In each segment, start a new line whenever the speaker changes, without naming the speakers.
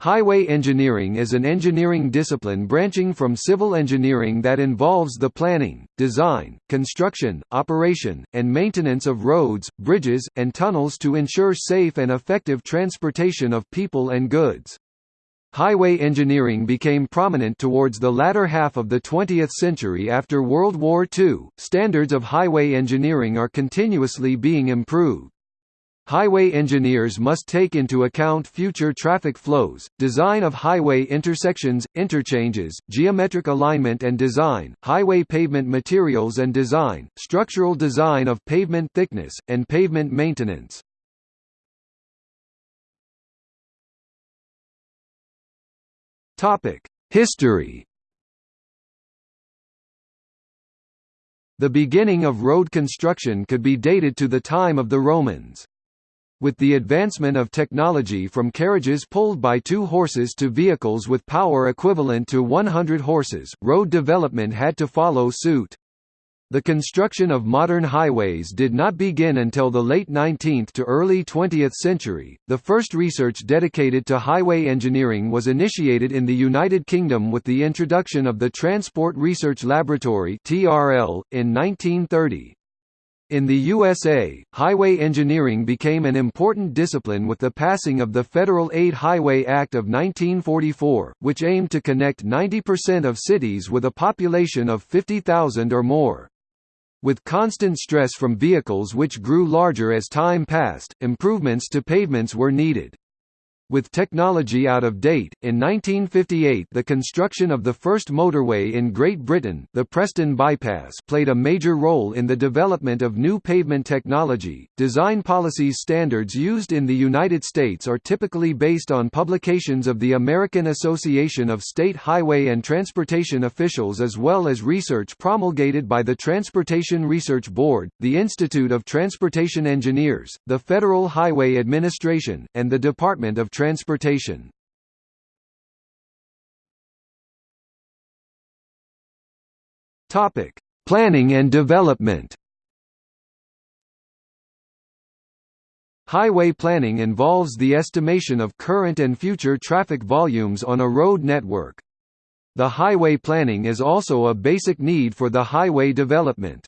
Highway engineering is an engineering discipline branching from civil engineering that involves the planning, design, construction, operation, and maintenance of roads, bridges, and tunnels to ensure safe and effective transportation of people and goods. Highway engineering became prominent towards the latter half of the 20th century after World War II. Standards of highway engineering are continuously being improved. Highway engineers must take into account future traffic flows, design of highway intersections, interchanges, geometric alignment and design, highway pavement materials and design, structural design of pavement thickness, and pavement maintenance. History The beginning of road construction could be dated to the time of the Romans. With the advancement of technology from carriages pulled by two horses to vehicles with power equivalent to 100 horses, road development had to follow suit. The construction of modern highways did not begin until the late 19th to early 20th century. The first research dedicated to highway engineering was initiated in the United Kingdom with the introduction of the Transport Research Laboratory (TRL) in 1930. In the USA, highway engineering became an important discipline with the passing of the Federal Aid Highway Act of 1944, which aimed to connect 90% of cities with a population of 50,000 or more. With constant stress from vehicles which grew larger as time passed, improvements to pavements were needed. With technology out of date, in 1958 the construction of the first motorway in Great Britain the Preston Bypass played a major role in the development of new pavement technology. Design policies standards used in the United States are typically based on publications of the American Association of State Highway and Transportation Officials as well as research promulgated by the Transportation Research Board, the Institute of Transportation Engineers, the Federal Highway Administration, and the Department of transportation. Topic: Planning and development. Highway planning involves the estimation of current and future traffic volumes on a road network. The highway planning is also a basic need for the highway development.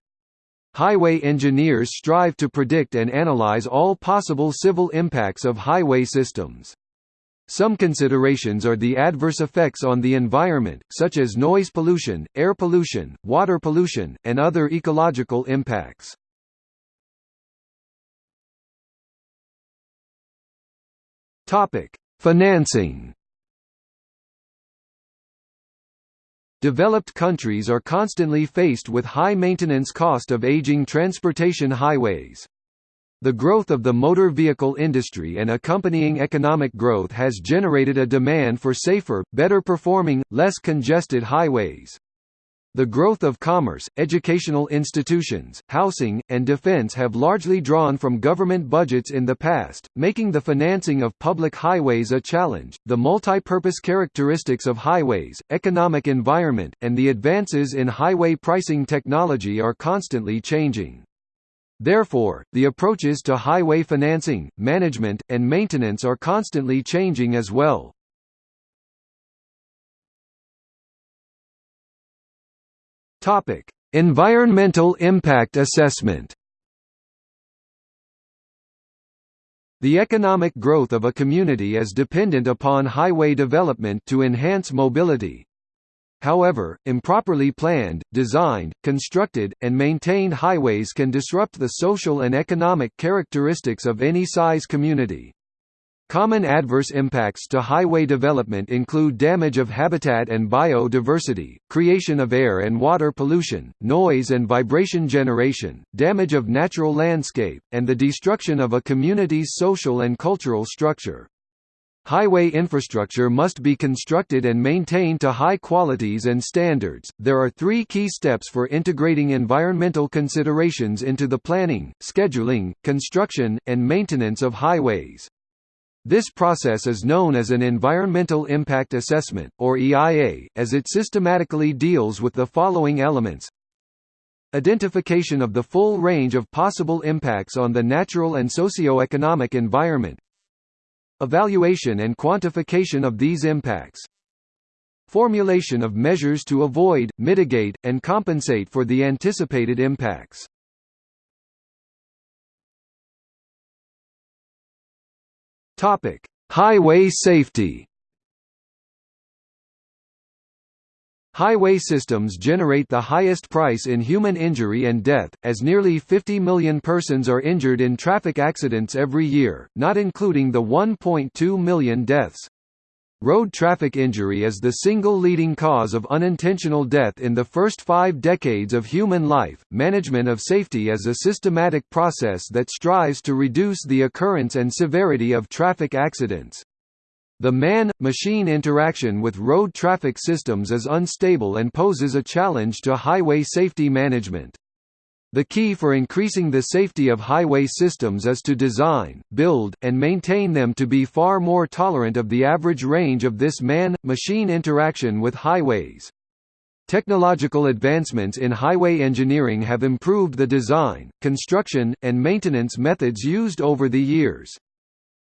Highway engineers strive to predict and analyze all possible civil impacts of highway systems. Some considerations are the adverse effects on the environment, such as noise pollution, air pollution, water pollution, and other ecological impacts. Topic: Financing. Developed countries are constantly faced with high maintenance cost of aging transportation highways. The growth of the motor vehicle industry and accompanying economic growth has generated a demand for safer, better performing, less congested highways. The growth of commerce, educational institutions, housing, and defense have largely drawn from government budgets in the past, making the financing of public highways a challenge. The multi-purpose characteristics of highways, economic environment, and the advances in highway pricing technology are constantly changing. Therefore, the approaches to highway financing, management, and maintenance are constantly changing as well. Topic: Environmental impact assessment. The economic growth of a community is dependent upon highway development to enhance mobility, However, improperly planned, designed, constructed, and maintained highways can disrupt the social and economic characteristics of any size community. Common adverse impacts to highway development include damage of habitat and biodiversity, creation of air and water pollution, noise and vibration generation, damage of natural landscape, and the destruction of a community's social and cultural structure. Highway infrastructure must be constructed and maintained to high qualities and standards. There are three key steps for integrating environmental considerations into the planning, scheduling, construction, and maintenance of highways. This process is known as an Environmental Impact Assessment, or EIA, as it systematically deals with the following elements Identification of the full range of possible impacts on the natural and socio-economic environment Evaluation and quantification of these impacts Formulation of measures to avoid, mitigate, and compensate for the anticipated impacts. Highway safety. Highway systems generate the highest price in human injury and death, as nearly 50 million persons are injured in traffic accidents every year, not including the 1.2 million deaths. Road traffic injury is the single leading cause of unintentional death in the first five decades of human life. Management of safety is a systematic process that strives to reduce the occurrence and severity of traffic accidents. The man-machine interaction with road traffic systems is unstable and poses a challenge to highway safety management. The key for increasing the safety of highway systems is to design, build, and maintain them to be far more tolerant of the average range of this man-machine interaction with highways. Technological advancements in highway engineering have improved the design, construction, and maintenance methods used over the years.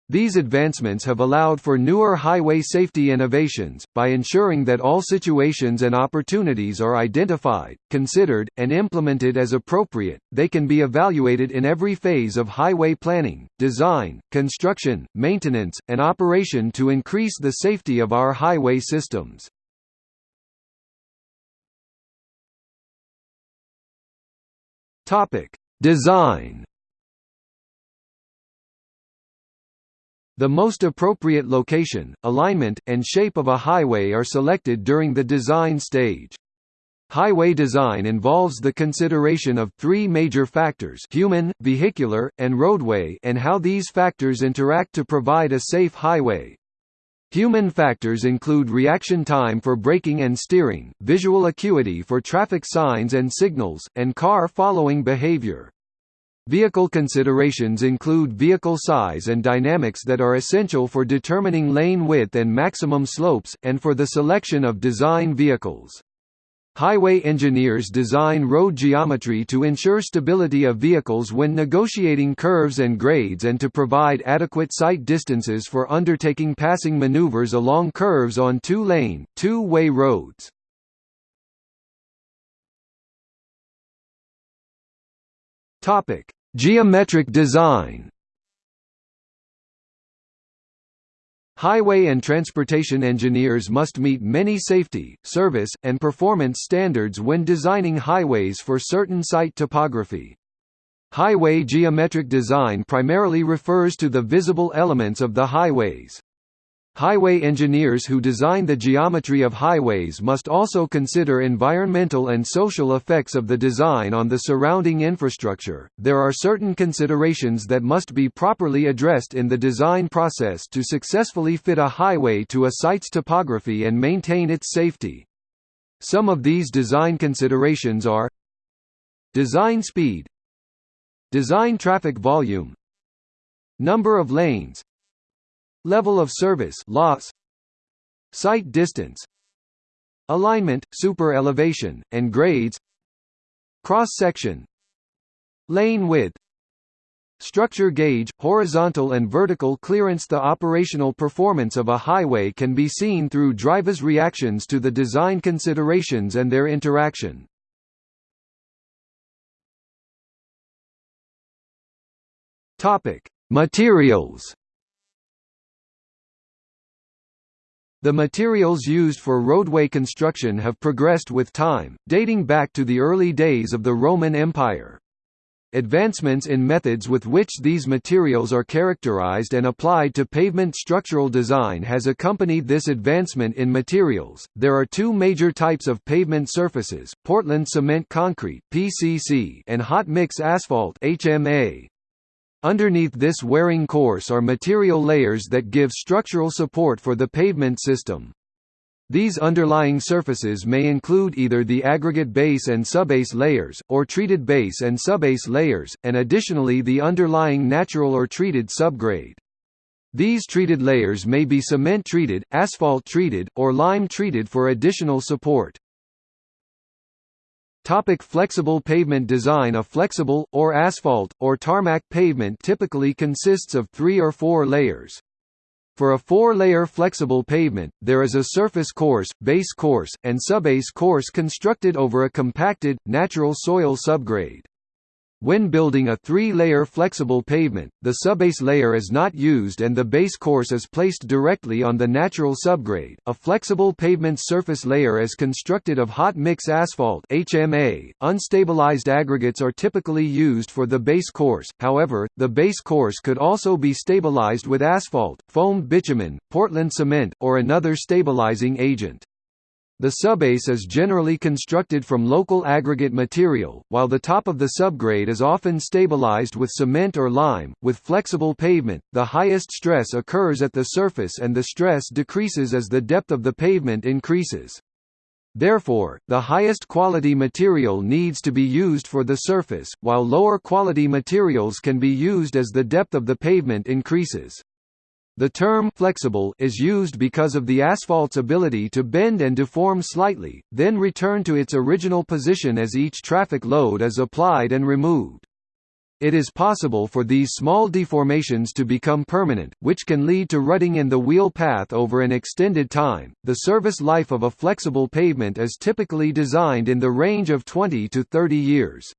These advancements have allowed for newer highway safety innovations, by ensuring that all situations and opportunities are identified, considered, and implemented as appropriate. They can be evaluated in every phase of highway planning, design, construction, maintenance, and operation to increase the safety of our highway systems. Topic: Design The most appropriate location, alignment, and shape of a highway are selected during the design stage. Highway design involves the consideration of three major factors human, vehicular, and roadway and how these factors interact to provide a safe highway. Human factors include reaction time for braking and steering, visual acuity for traffic signs and signals, and car following behavior. Vehicle considerations include vehicle size and dynamics that are essential for determining lane width and maximum slopes, and for the selection of design vehicles. Highway engineers design road geometry to ensure stability of vehicles when negotiating curves and grades and to provide adequate sight distances for undertaking passing maneuvers along curves on two-lane, two-way roads. Topic: Geometric design. Highway and transportation engineers must meet many safety, service, and performance standards when designing highways for certain site topography. Highway geometric design primarily refers to the visible elements of the highways. Highway engineers who design the geometry of highways must also consider environmental and social effects of the design on the surrounding infrastructure. There are certain considerations that must be properly addressed in the design process to successfully fit a highway to a site's topography and maintain its safety. Some of these design considerations are Design speed Design traffic volume Number of lanes Level of service loss Sight distance Alignment, super elevation, and grades Cross-section Lane width Structure gauge, horizontal and vertical clearance The operational performance of a highway can be seen through drivers' reactions to the design considerations and their interaction. topic Materials The materials used for roadway construction have progressed with time, dating back to the early days of the Roman Empire. Advancements in methods with which these materials are characterized and applied to pavement structural design has accompanied this advancement in materials. There are two major types of pavement surfaces: Portland cement concrete (PCC) and hot mix asphalt (HMA). Underneath this wearing course are material layers that give structural support for the pavement system. These underlying surfaces may include either the aggregate base and subbase layers, or treated base and subbase layers, and additionally the underlying natural or treated subgrade. These treated layers may be cement-treated, asphalt-treated, or lime-treated for additional support. Topic flexible pavement design A flexible, or asphalt, or tarmac pavement typically consists of three or four layers. For a four-layer flexible pavement, there is a surface course, base course, and subbase course constructed over a compacted, natural soil subgrade. When building a three-layer flexible pavement, the subbase layer is not used and the base course is placed directly on the natural subgrade. A flexible pavement surface layer is constructed of hot mix asphalt (HMA). Unstabilized aggregates are typically used for the base course. However, the base course could also be stabilized with asphalt, foamed bitumen, Portland cement, or another stabilizing agent. The subbase is generally constructed from local aggregate material, while the top of the subgrade is often stabilized with cement or lime. With flexible pavement, the highest stress occurs at the surface and the stress decreases as the depth of the pavement increases. Therefore, the highest quality material needs to be used for the surface, while lower quality materials can be used as the depth of the pavement increases. The term flexible is used because of the asphalt's ability to bend and deform slightly, then return to its original position as each traffic load is applied and removed. It is possible for these small deformations to become permanent, which can lead to rutting in the wheel path over an extended time. The service life of a flexible pavement is typically designed in the range of 20 to 30 years.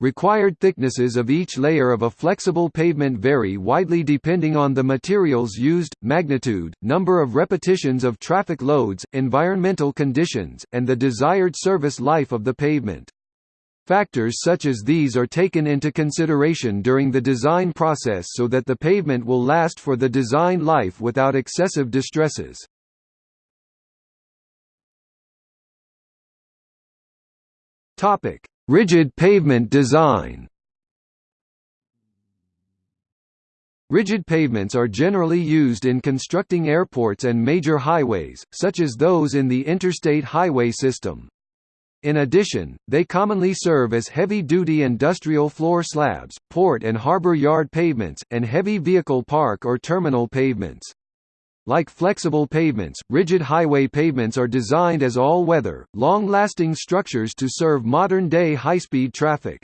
Required thicknesses of each layer of a flexible pavement vary widely depending on the materials used, magnitude, number of repetitions of traffic loads, environmental conditions, and the desired service life of the pavement. Factors such as these are taken into consideration during the design process so that the pavement will last for the design life without excessive distresses. Topic: Rigid pavement design Rigid pavements are generally used in constructing airports and major highways, such as those in the interstate highway system. In addition, they commonly serve as heavy-duty industrial floor slabs, port and harbor yard pavements, and heavy vehicle park or terminal pavements. Like flexible pavements, rigid highway pavements are designed as all-weather, long-lasting structures to serve modern-day high-speed traffic.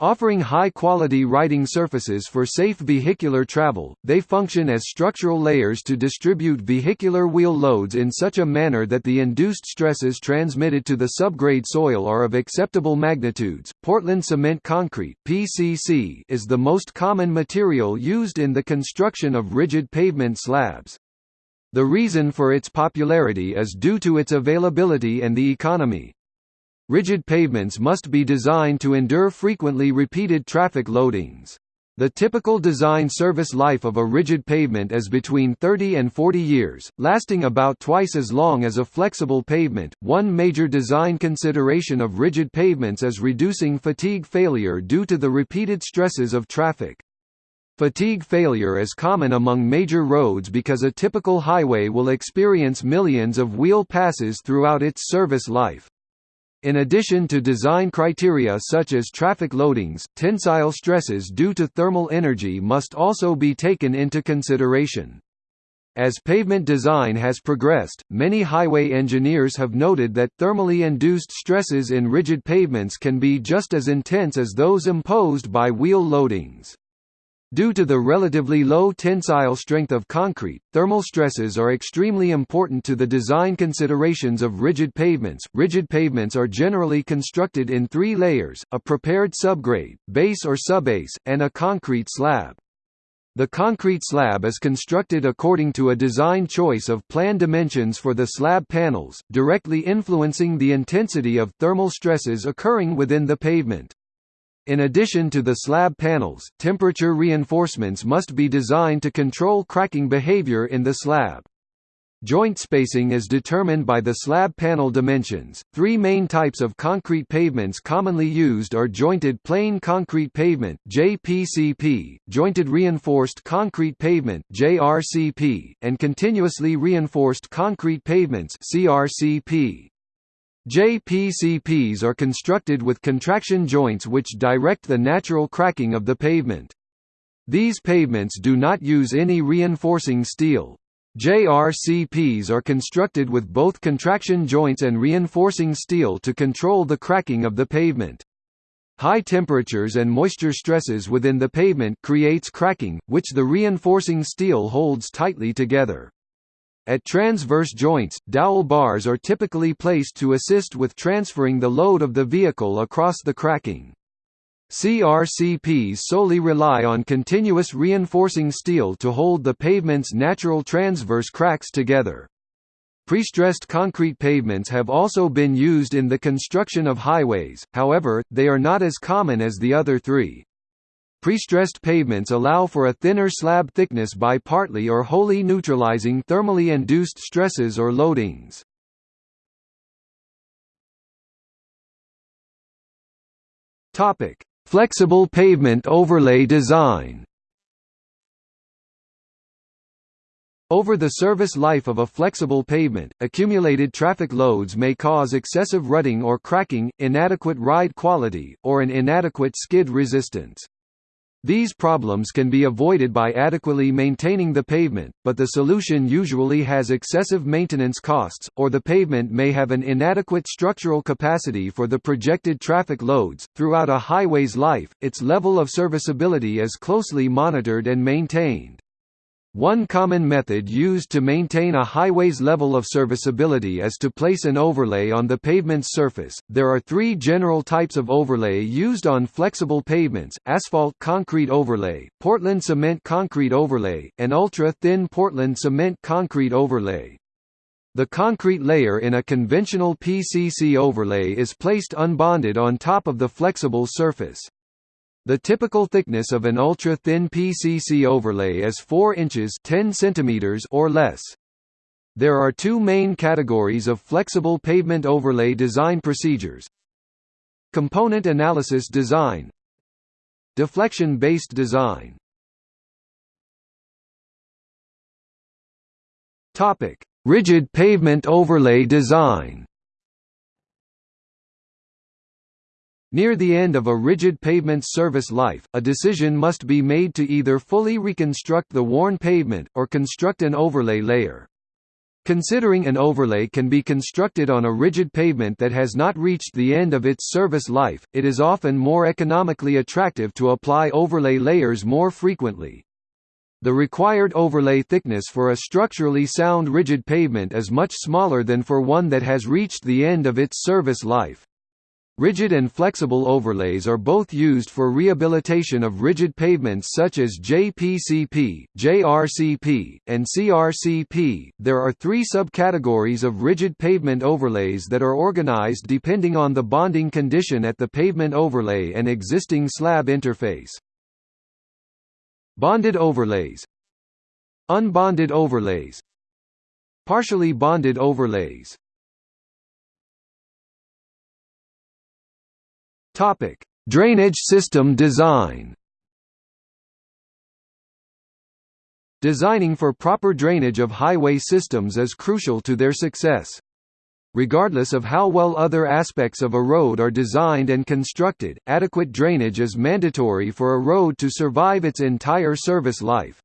Offering high-quality riding surfaces for safe vehicular travel, they function as structural layers to distribute vehicular wheel loads in such a manner that the induced stresses transmitted to the subgrade soil are of acceptable magnitudes. Portland cement concrete (PCC) is the most common material used in the construction of rigid pavement slabs. The reason for its popularity is due to its availability and the economy. Rigid pavements must be designed to endure frequently repeated traffic loadings. The typical design service life of a rigid pavement is between 30 and 40 years, lasting about twice as long as a flexible pavement. One major design consideration of rigid pavements is reducing fatigue failure due to the repeated stresses of traffic. Fatigue failure is common among major roads because a typical highway will experience millions of wheel passes throughout its service life. In addition to design criteria such as traffic loadings, tensile stresses due to thermal energy must also be taken into consideration. As pavement design has progressed, many highway engineers have noted that thermally induced stresses in rigid pavements can be just as intense as those imposed by wheel loadings. Due to the relatively low tensile strength of concrete, thermal stresses are extremely important to the design considerations of rigid pavements. Rigid pavements are generally constructed in three layers, a prepared subgrade, base or subbase, and a concrete slab. The concrete slab is constructed according to a design choice of plan dimensions for the slab panels, directly influencing the intensity of thermal stresses occurring within the pavement. In addition to the slab panels, temperature reinforcements must be designed to control cracking behavior in the slab. Joint spacing is determined by the slab panel dimensions. Three main types of concrete pavements commonly used are jointed plain concrete pavement (JPCP), jointed reinforced concrete pavement (JRCP), and continuously reinforced concrete pavements (CRCP). JPCPs are constructed with contraction joints which direct the natural cracking of the pavement. These pavements do not use any reinforcing steel. JRCPs are constructed with both contraction joints and reinforcing steel to control the cracking of the pavement. High temperatures and moisture stresses within the pavement creates cracking, which the reinforcing steel holds tightly together. At transverse joints, dowel bars are typically placed to assist with transferring the load of the vehicle across the cracking. CRCPs solely rely on continuous reinforcing steel to hold the pavement's natural transverse cracks together. Prestressed concrete pavements have also been used in the construction of highways, however, they are not as common as the other three. Prestressed pavements allow for a thinner slab thickness by partly or wholly neutralizing thermally induced stresses or loadings. Topic: Flexible pavement overlay design Over the service life of a flexible pavement, accumulated traffic loads may cause excessive rutting or cracking, inadequate ride quality, or an inadequate skid resistance. These problems can be avoided by adequately maintaining the pavement, but the solution usually has excessive maintenance costs, or the pavement may have an inadequate structural capacity for the projected traffic loads. Throughout a highway's life, its level of serviceability is closely monitored and maintained. One common method used to maintain a highway's level of serviceability is to place an overlay on the pavement's surface. There are three general types of overlay used on flexible pavements asphalt concrete overlay, Portland cement concrete overlay, and ultra thin Portland cement concrete overlay. The concrete layer in a conventional PCC overlay is placed unbonded on top of the flexible surface. The typical thickness of an ultra-thin PCC overlay is 4 inches 10 centimeters or less. There are two main categories of flexible pavement overlay design procedures. Component analysis design Deflection-based design Rigid pavement overlay design Near the end of a rigid pavement's service life, a decision must be made to either fully reconstruct the worn pavement, or construct an overlay layer. Considering an overlay can be constructed on a rigid pavement that has not reached the end of its service life, it is often more economically attractive to apply overlay layers more frequently. The required overlay thickness for a structurally sound rigid pavement is much smaller than for one that has reached the end of its service life. Rigid and flexible overlays are both used for rehabilitation of rigid pavements such as JPCP, JRCP, and CRCP. There are three subcategories of rigid pavement overlays that are organized depending on the bonding condition at the pavement overlay and existing slab interface. Bonded overlays Unbonded overlays Partially bonded overlays Topic: Drainage system design. Designing for proper drainage of highway systems is crucial to their success. Regardless of how well other aspects of a road are designed and constructed, adequate drainage is mandatory for a road to survive its entire service life.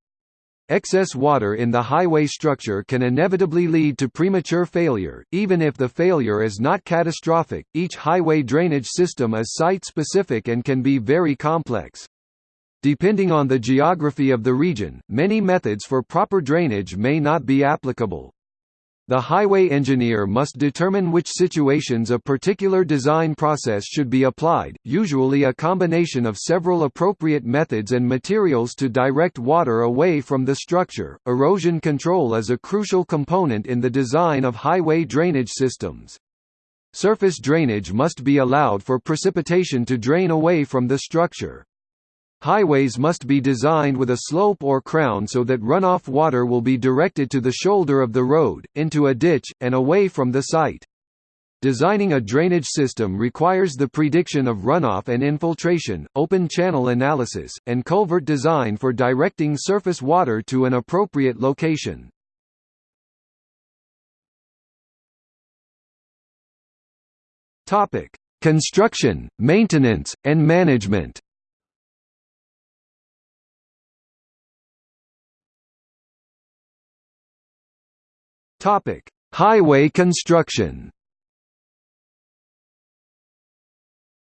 Excess water in the highway structure can inevitably lead to premature failure, even if the failure is not catastrophic. Each highway drainage system is site specific and can be very complex. Depending on the geography of the region, many methods for proper drainage may not be applicable. The highway engineer must determine which situations a particular design process should be applied, usually a combination of several appropriate methods and materials to direct water away from the structure. Erosion control is a crucial component in the design of highway drainage systems. Surface drainage must be allowed for precipitation to drain away from the structure. Highways must be designed with a slope or crown so that runoff water will be directed to the shoulder of the road, into a ditch, and away from the site. Designing a drainage system requires the prediction of runoff and infiltration, open channel analysis, and culvert design for directing surface water to an appropriate location. Construction, maintenance, and management Topic: Highway construction.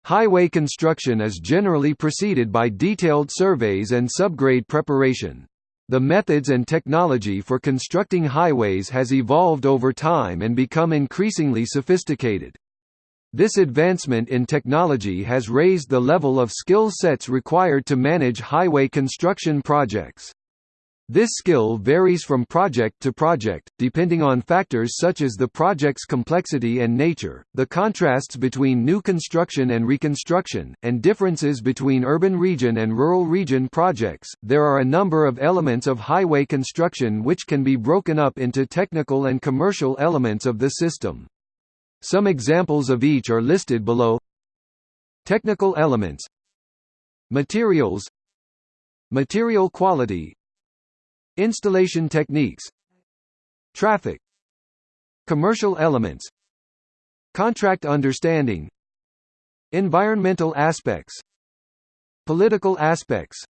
Highway construction is generally preceded by detailed surveys and subgrade preparation. The methods and technology for constructing highways has evolved over time and become increasingly sophisticated. This advancement in technology has raised the level of skill sets required to manage highway construction projects. This skill varies from project to project, depending on factors such as the project's complexity and nature, the contrasts between new construction and reconstruction, and differences between urban region and rural region projects. There are a number of elements of highway construction which can be broken up into technical and commercial elements of the system. Some examples of each are listed below. Technical elements Materials Material quality Installation techniques Traffic Commercial elements Contract understanding Environmental aspects Political aspects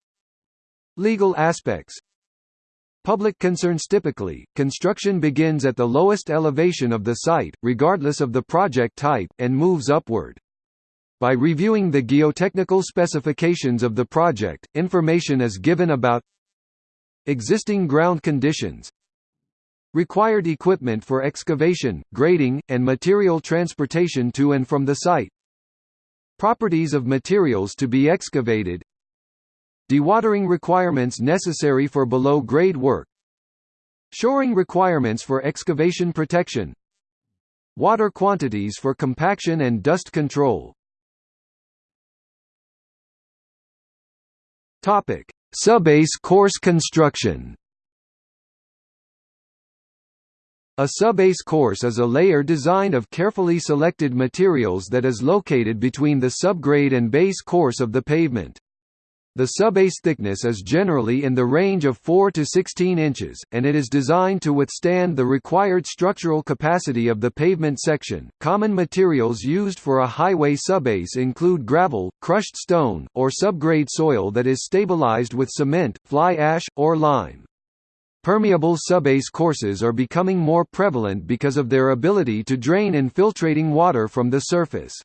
Legal aspects Public concerns Typically, construction begins at the lowest elevation of the site, regardless of the project type, and moves upward. By reviewing the geotechnical specifications of the project, information is given about Existing ground conditions Required equipment for excavation, grading, and material transportation to and from the site Properties of materials to be excavated Dewatering requirements necessary for below-grade work Shoring requirements for excavation protection Water quantities for compaction and dust control. Topic Subbase course construction A subbase course is a layer design of carefully selected materials that is located between the subgrade and base course of the pavement. The subbase thickness is generally in the range of 4 to 16 inches, and it is designed to withstand the required structural capacity of the pavement section. Common materials used for a highway subbase include gravel, crushed stone, or subgrade soil that is stabilized with cement, fly ash, or lime. Permeable subbase courses are becoming more prevalent because of their ability to drain infiltrating water from the surface.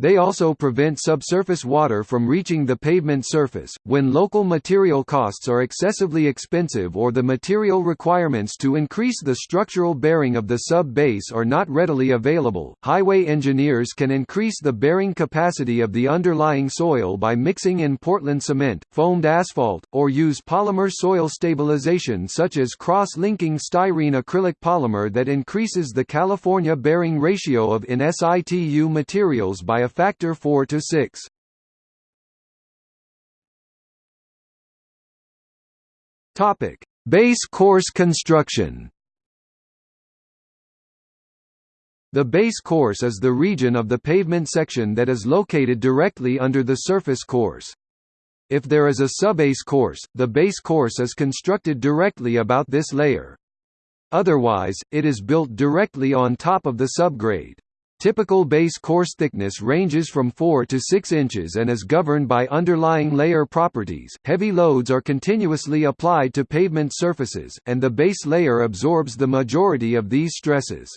They also prevent subsurface water from reaching the pavement surface. When local material costs are excessively expensive or the material requirements to increase the structural bearing of the sub base are not readily available, highway engineers can increase the bearing capacity of the underlying soil by mixing in Portland cement, foamed asphalt, or use polymer soil stabilization such as cross-linking styrene acrylic polymer that increases the California bearing ratio of in situ materials by a factor 4 to 6. Topic: Base course construction. The base course is the region of the pavement section that is located directly under the surface course. If there is a subbase course, the base course is constructed directly about this layer. Otherwise, it is built directly on top of the subgrade. Typical base course thickness ranges from 4 to 6 inches and is governed by underlying layer properties. Heavy loads are continuously applied to pavement surfaces, and the base layer absorbs the majority of these stresses.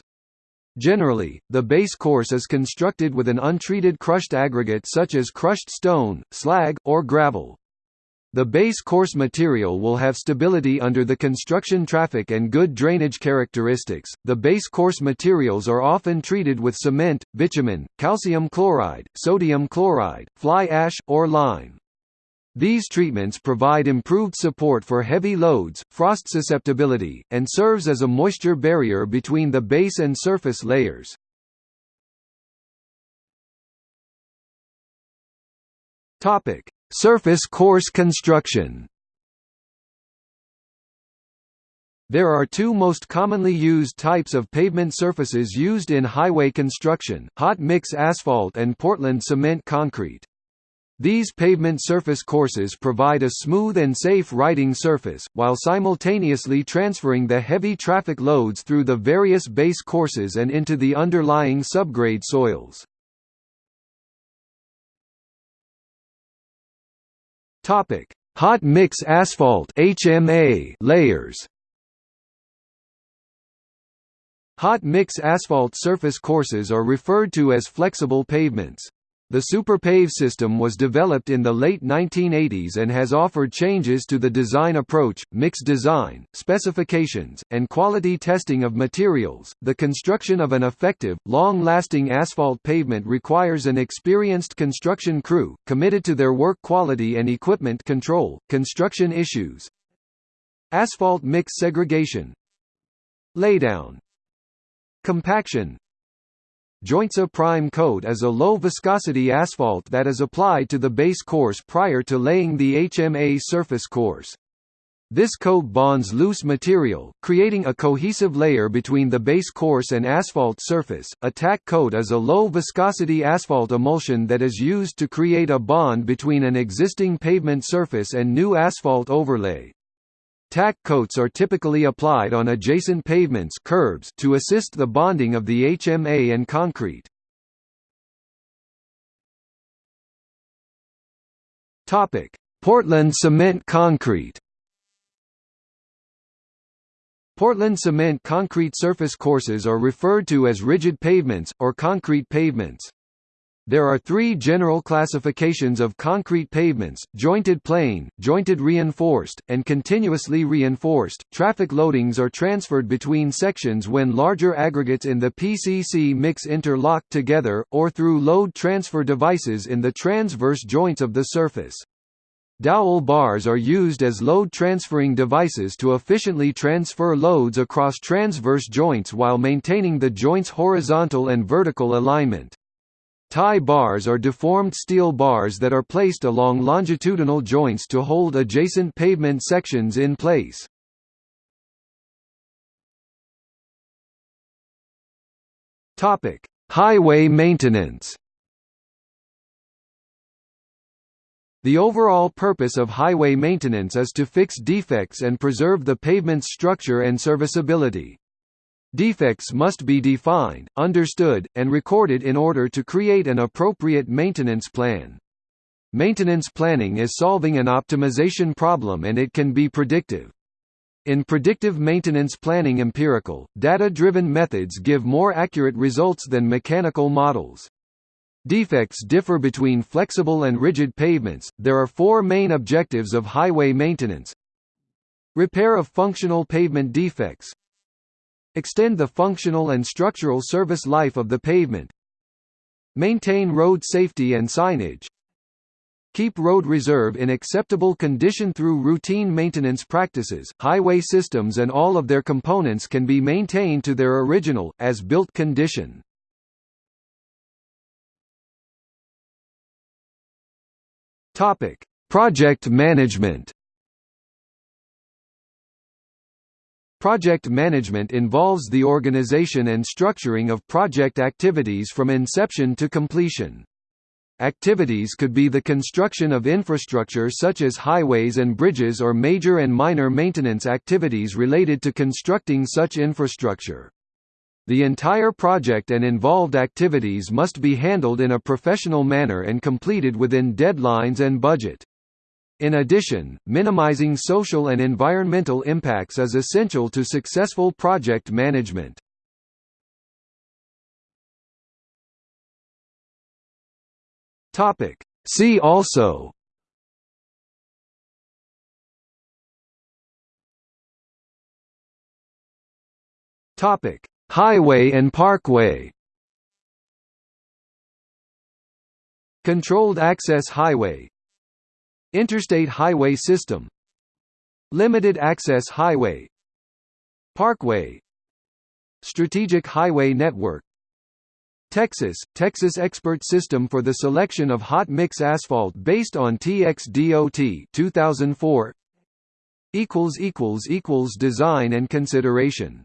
Generally, the base course is constructed with an untreated crushed aggregate such as crushed stone, slag, or gravel. The base course material will have stability under the construction traffic and good drainage characteristics. The base course materials are often treated with cement, bitumen, calcium chloride, sodium chloride, fly ash, or lime. These treatments provide improved support for heavy loads, frost susceptibility, and serves as a moisture barrier between the base and surface layers. Topic: Surface course construction There are two most commonly used types of pavement surfaces used in highway construction, hot mix asphalt and Portland cement concrete. These pavement surface courses provide a smooth and safe riding surface, while simultaneously transferring the heavy traffic loads through the various base courses and into the underlying subgrade soils. Topic: Hot mix asphalt (HMA) layers. Hot mix asphalt surface courses are referred to as flexible pavements. The SuperPave system was developed in the late 1980s and has offered changes to the design approach, mix design, specifications, and quality testing of materials. The construction of an effective, long lasting asphalt pavement requires an experienced construction crew, committed to their work quality and equipment control. Construction issues Asphalt mix segregation Laydown Compaction Jointsa Prime Coat is a low-viscosity asphalt that is applied to the base course prior to laying the HMA surface course. This coat bonds loose material, creating a cohesive layer between the base course and asphalt surface. A tack coat is a low-viscosity asphalt emulsion that is used to create a bond between an existing pavement surface and new asphalt overlay. Tack coats are typically applied on adjacent pavements curbs to assist the bonding of the HMA and concrete. Topic: Portland cement concrete Portland cement concrete surface courses are referred to as rigid pavements, or concrete pavements. There are three general classifications of concrete pavements, jointed plain, jointed reinforced, and continuously reinforced. Traffic loadings are transferred between sections when larger aggregates in the PCC mix interlock together, or through load transfer devices in the transverse joints of the surface. Dowel bars are used as load transferring devices to efficiently transfer loads across transverse joints while maintaining the joint's horizontal and vertical alignment. Tie bars are deformed steel bars that are placed along longitudinal joints to hold adjacent pavement sections in place. Topic: Highway maintenance. The overall purpose of highway maintenance is to fix defects and preserve the pavement's structure and serviceability. Defects must be defined, understood, and recorded in order to create an appropriate maintenance plan. Maintenance planning is solving an optimization problem and it can be predictive. In predictive maintenance planning empirical, data-driven methods give more accurate results than mechanical models. Defects differ between flexible and rigid pavements. There are four main objectives of highway maintenance. Repair of functional pavement defects, Extend the functional and structural service life of the pavement. Maintain road safety and signage. Keep road reserve in acceptable condition through routine maintenance practices. Highway systems and all of their components can be maintained to their original, as built condition. Topic: Project management. Project management involves the organization and structuring of project activities from inception to completion. Activities could be the construction of infrastructure such as highways and bridges or major and minor maintenance activities related to constructing such infrastructure. The entire project and involved activities must be handled in a professional manner and completed within deadlines and budget. In addition, minimizing social and environmental impacts is essential to successful project management. See also Topic: Highway and Parkway. Controlled Access Highway Interstate Highway System. Limited Access Highway. Parkway. Strategic Highway Network. Texas – Texas Expert System for the Selection of Hot Mix Asphalt based on TXDOT 2004 Design and consideration